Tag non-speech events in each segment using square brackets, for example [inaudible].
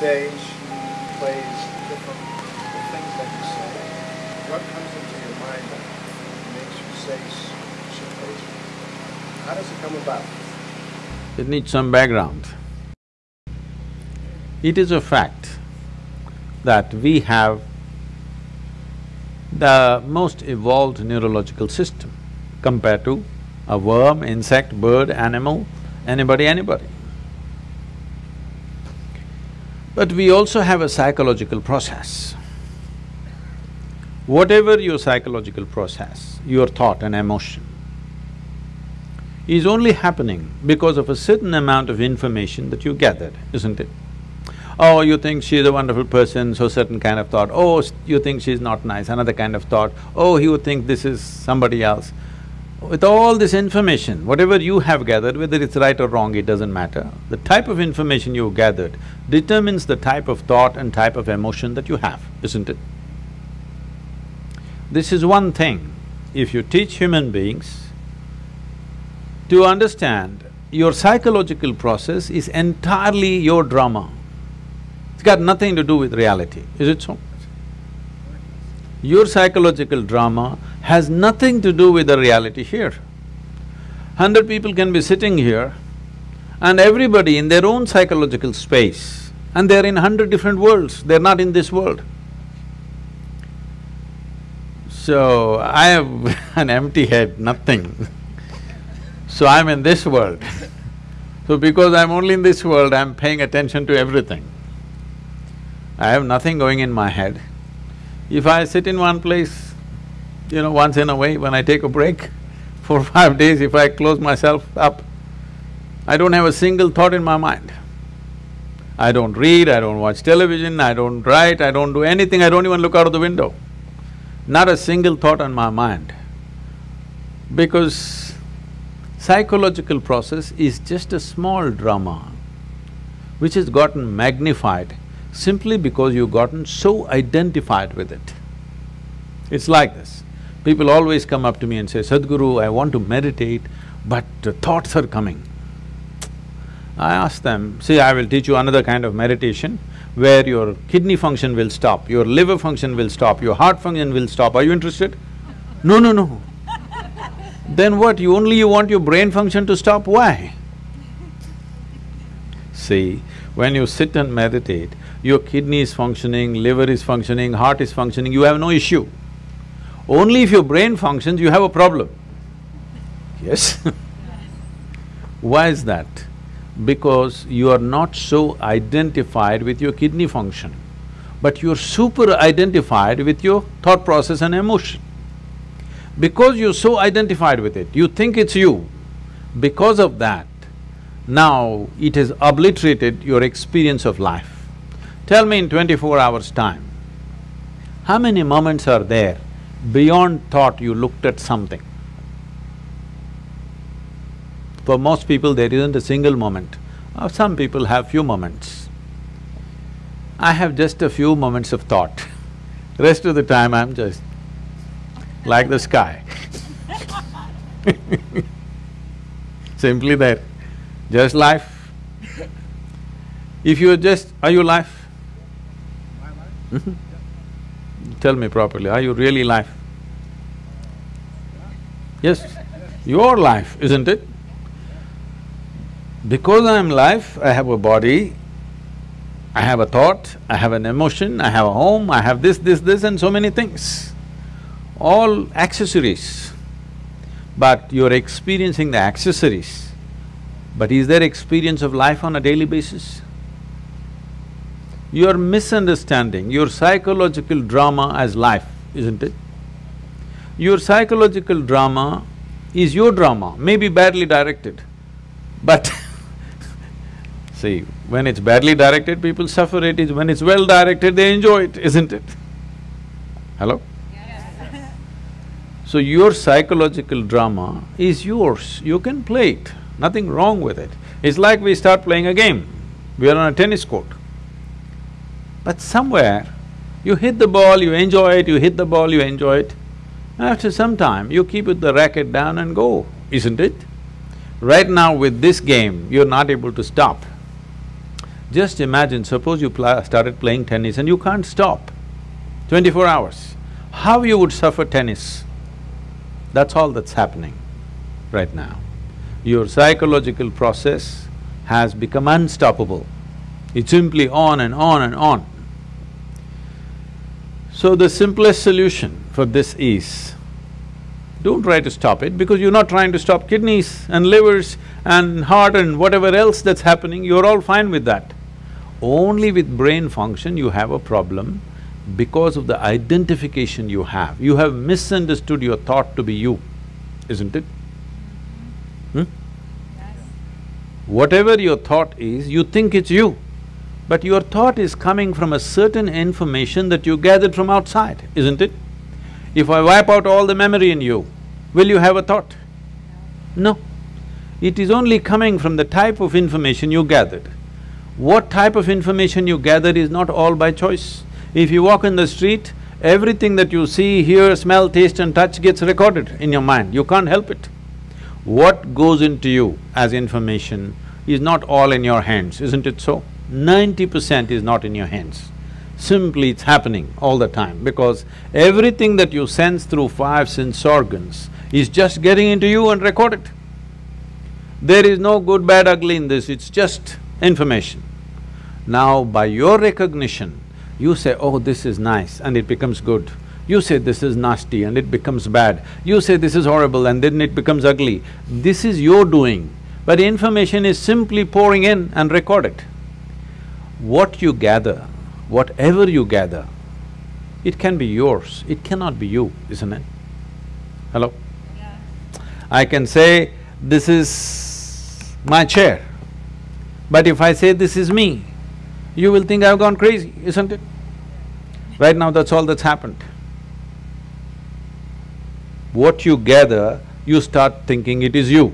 stage plays different, the things that you say, what comes into your mind that makes you say certain things? How does it come about? It needs some background. It is a fact that we have the most evolved neurological system compared to a worm, insect, bird, animal, anybody, anybody. But we also have a psychological process. Whatever your psychological process, your thought and emotion, is only happening because of a certain amount of information that you gathered, isn't it? Oh, you think she's a wonderful person, so certain kind of thought. Oh, you think she's not nice, another kind of thought. Oh, you think this is somebody else. With all this information, whatever you have gathered, whether it's right or wrong, it doesn't matter. The type of information you've gathered determines the type of thought and type of emotion that you have, isn't it? This is one thing. If you teach human beings to understand your psychological process is entirely your drama. It's got nothing to do with reality, is it so? Your psychological drama has nothing to do with the reality here. Hundred people can be sitting here and everybody in their own psychological space and they're in hundred different worlds, they're not in this world. So, I have [laughs] an empty head, nothing so I'm in this world. [laughs] So because I'm only in this world, I'm paying attention to everything. I have nothing going in my head. If I sit in one place, you know, once in a way, when I take a break, [laughs] for five days, if I close myself up, I don't have a single thought in my mind. I don't read, I don't watch television, I don't write, I don't do anything, I don't even look out of the window. Not a single thought on my mind. Because Psychological process is just a small drama which has gotten magnified simply because you've gotten so identified with it. It's like this. People always come up to me and say, Sadhguru, I want to meditate, but thoughts are coming. I ask them, see, I will teach you another kind of meditation where your kidney function will stop, your liver function will stop, your heart function will stop. Are you interested? No, no, no. [laughs] Then what, you only you want your brain function to stop, why? [laughs] See, when you sit and meditate, your kidney is functioning, liver is functioning, heart is functioning, you have no issue. Only if your brain functions, you have a problem. Yes [laughs] Why is that? Because you are not so identified with your kidney function, but you're super identified with your thought process and emotion. Because you're so identified with it, you think it's you, because of that, now it has obliterated your experience of life. Tell me in twenty-four hours' time, how many moments are there beyond thought you looked at something? For most people, there isn't a single moment. Uh, some people have few moments. I have just a few moments of thought. [laughs] Rest of the time, I'm just like the sky [laughs] Simply there, just life. If you are just… are you life? Life? Tell me properly, are you really life? Yes, your life, isn't it? Because I am life, I have a body, I have a thought, I have an emotion, I have a home, I have this, this, this and so many things all accessories, but you're experiencing the accessories. But is there experience of life on a daily basis? You're misunderstanding your psychological drama as life, isn't it? Your psychological drama is your drama, maybe badly directed, but [laughs] see, when it's badly directed, people suffer it, is when it's well directed, they enjoy it, isn't it? Hello? So your psychological drama is yours, you can play it, nothing wrong with it. It's like we start playing a game, we are on a tennis court. But somewhere, you hit the ball, you enjoy it, you hit the ball, you enjoy it. After some time, you keep the racket down and go, isn't it? Right now with this game, you're not able to stop. Just imagine, suppose you pla started playing tennis and you can't stop twenty-four hours, how you would suffer tennis? That's all that's happening right now. Your psychological process has become unstoppable. It's simply on and on and on. So the simplest solution for this is, don't try to stop it because you're not trying to stop kidneys and livers and heart and whatever else that's happening, you're all fine with that. Only with brain function you have a problem because of the identification you have. You have misunderstood your thought to be you, isn't it? Hmm? Whatever your thought is, you think it's you. But your thought is coming from a certain information that you gathered from outside, isn't it? If I wipe out all the memory in you, will you have a thought? No. It is only coming from the type of information you gathered. What type of information you gathered is not all by choice. If you walk in the street, everything that you see, hear, smell, taste and touch gets recorded in your mind, you can't help it. What goes into you as information is not all in your hands, isn't it so? Ninety percent is not in your hands. Simply it's happening all the time because everything that you sense through five sense organs is just getting into you and recorded. There is no good, bad, ugly in this, it's just information. Now, by your recognition, you say, oh, this is nice and it becomes good. You say this is nasty and it becomes bad. You say this is horrible and then it becomes ugly. This is your doing, but information is simply pouring in and recorded. What you gather, whatever you gather, it can be yours, it cannot be you, isn't it? Hello? Yeah. I can say, this is my chair, but if I say this is me, you will think I've gone crazy, isn't it? Right now, that's all that's happened. What you gather, you start thinking it is you.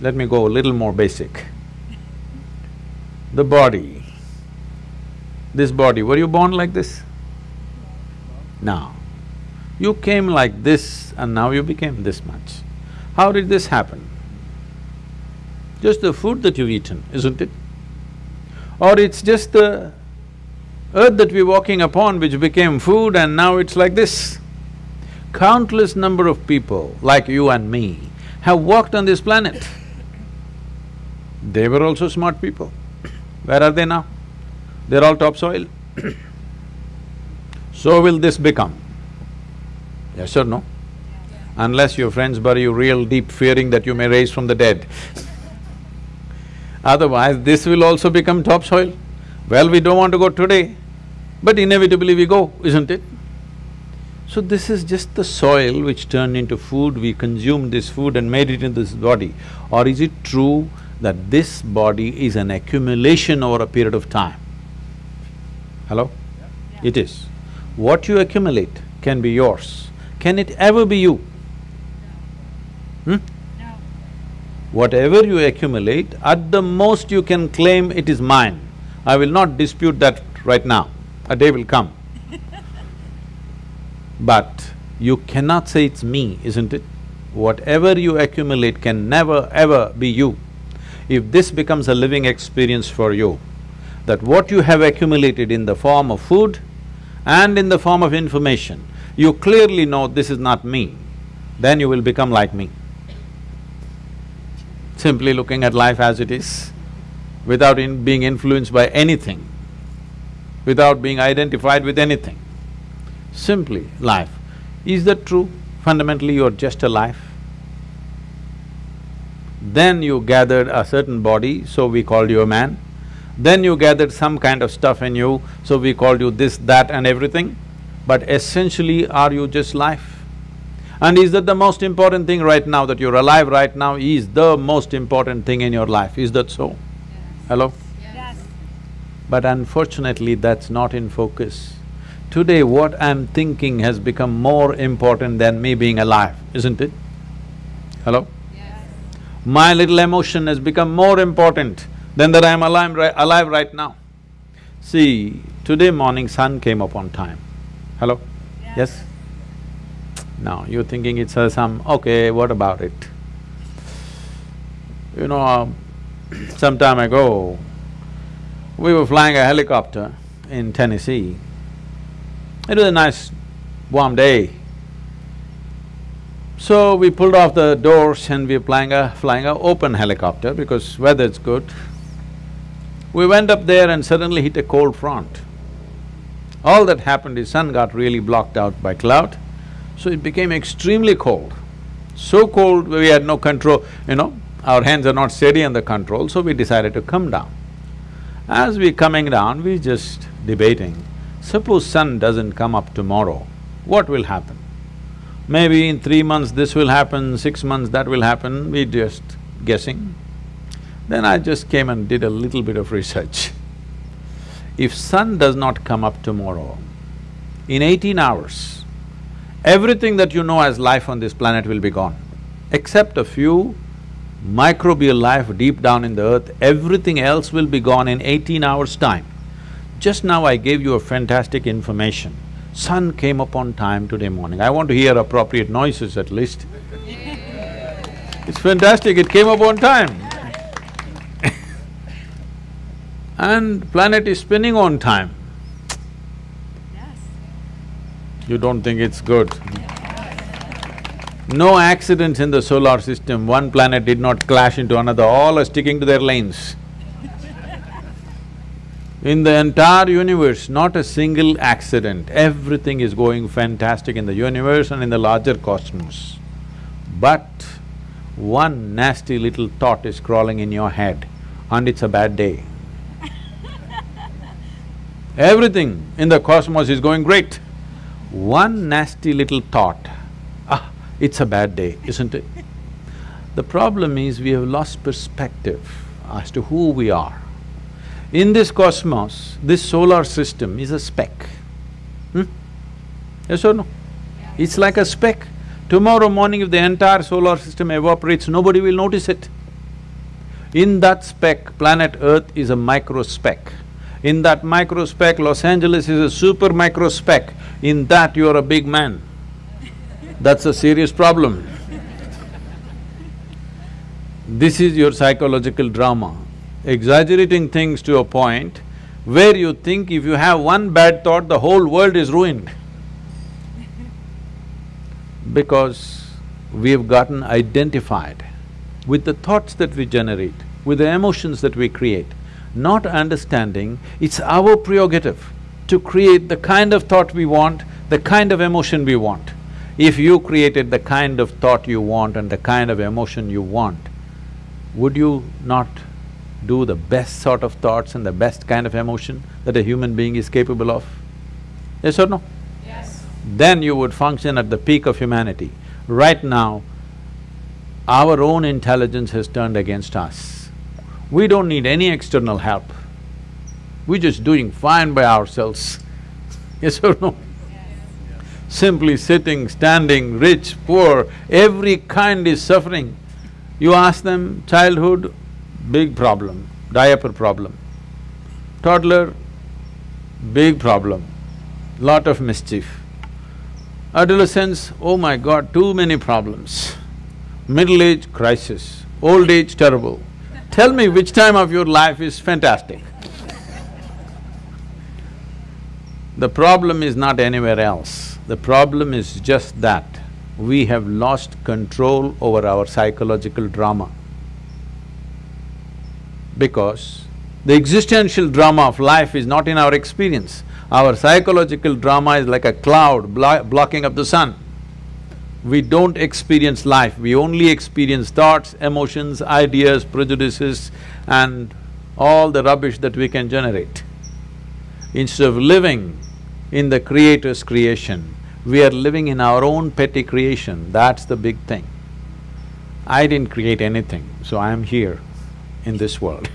Let me go a little more basic. The body, this body, were you born like this? No. You came like this and now you became this much. How did this happen? Just the food that you've eaten, isn't it? Or it's just the earth that we're walking upon which became food and now it's like this. Countless number of people like you and me have walked on this planet. They were also smart people. Where are they now? They're all topsoil. [coughs] so will this become. Yes or no? Unless your friends bury you real deep fearing that you may rise from the dead. [laughs] Otherwise, this will also become topsoil. Well, we don't want to go today, but inevitably we go, isn't it? So this is just the soil which turned into food, we consumed this food and made it into this body. Or is it true that this body is an accumulation over a period of time? Hello? It is. What you accumulate can be yours. Can it ever be you? Hmm? No. Whatever you accumulate, at the most you can claim it is mine. I will not dispute that right now, a day will come. [laughs] But you cannot say it's me, isn't it? Whatever you accumulate can never ever be you. If this becomes a living experience for you, that what you have accumulated in the form of food and in the form of information, you clearly know this is not me, then you will become like me. Simply looking at life as it is, without in being influenced by anything, without being identified with anything. Simply life. Is that true? Fundamentally, you're just a life. Then you gathered a certain body, so we called you a man. Then you gathered some kind of stuff in you, so we called you this, that and everything. But essentially, are you just life? And is that the most important thing right now, that you're alive right now is the most important thing in your life, is that so? Hello? Yes. But unfortunately, that's not in focus. Today, what I'm thinking has become more important than me being alive, isn't it? Hello? My little emotion has become more important than that I'm alive, ri- alive right now. See, today morning sun came up on time. Hello? Yes? Now, you're thinking it's uh, some, okay, what about it? You know, uh, [clears throat] some time ago, we were flying a helicopter in Tennessee. It was a nice warm day. So we pulled off the doors and we were flying a… flying a open helicopter because weather's good. We went up there and suddenly hit a cold front. All that happened is sun got really blocked out by cloud, so it became extremely cold. So cold we had no control, you know, our hands are not steady on the control, so we decided to come down. As we coming down, we just debating, suppose sun doesn't come up tomorrow, what will happen? Maybe in three months this will happen, six months that will happen, we're just guessing. Then I just came and did a little bit of research. If sun does not come up tomorrow, in eighteen hours, everything that you know as life on this planet will be gone. Except a few microbial life deep down in the earth, everything else will be gone in eighteen hours' time. Just now I gave you a fantastic information. Sun came up on time today morning. I want to hear appropriate noises at least. It's fantastic, it came up on time. [laughs] and planet is spinning on time. Yes. You don't think it's good? No accidents in the solar system, one planet did not clash into another, all are sticking to their lanes. In the entire universe, not a single accident, everything is going fantastic in the universe and in the larger cosmos. But one nasty little thought is crawling in your head and it's a bad day. [laughs] Everything in the cosmos is going great. One nasty little thought, ah, it's a bad day, isn't it? [laughs] The problem is we have lost perspective as to who we are. In this cosmos, this solar system is a speck. Hmm? Yes or no? It's like a speck. Tomorrow morning if the entire solar system evaporates, nobody will notice it. In that speck, planet Earth is a micro speck. In that micro speck, Los Angeles is a super micro speck. In that, you are a big man. That's a serious problem. This is your psychological drama, exaggerating things to a point where you think if you have one bad thought, the whole world is ruined. [laughs] Because we have gotten identified with the thoughts that we generate, with the emotions that we create, not understanding it's our prerogative to create the kind of thought we want, the kind of emotion we want. If you created the kind of thought you want and the kind of emotion you want, would you not do the best sort of thoughts and the best kind of emotion that a human being is capable of? Yes or no? Yes. Then you would function at the peak of humanity. Right now, our own intelligence has turned against us. We don't need any external help. We're just doing fine by ourselves. [laughs] Yes or no? Simply sitting, standing, rich, poor, every kind is suffering. You ask them, childhood, big problem, diaper problem. Toddler, big problem, lot of mischief. Adolescence, oh my god, too many problems. Middle age, crisis. Old age, terrible. Tell me which time of your life is fantastic. The problem is not anywhere else. The problem is just that we have lost control over our psychological drama. Because the existential drama of life is not in our experience. Our psychological drama is like a cloud blo blocking up the sun. We don't experience life, we only experience thoughts, emotions, ideas, prejudices and all the rubbish that we can generate. Instead of living in the Creator's creation, we are living in our own petty creation, that's the big thing. I didn't create anything, so I am here in this world.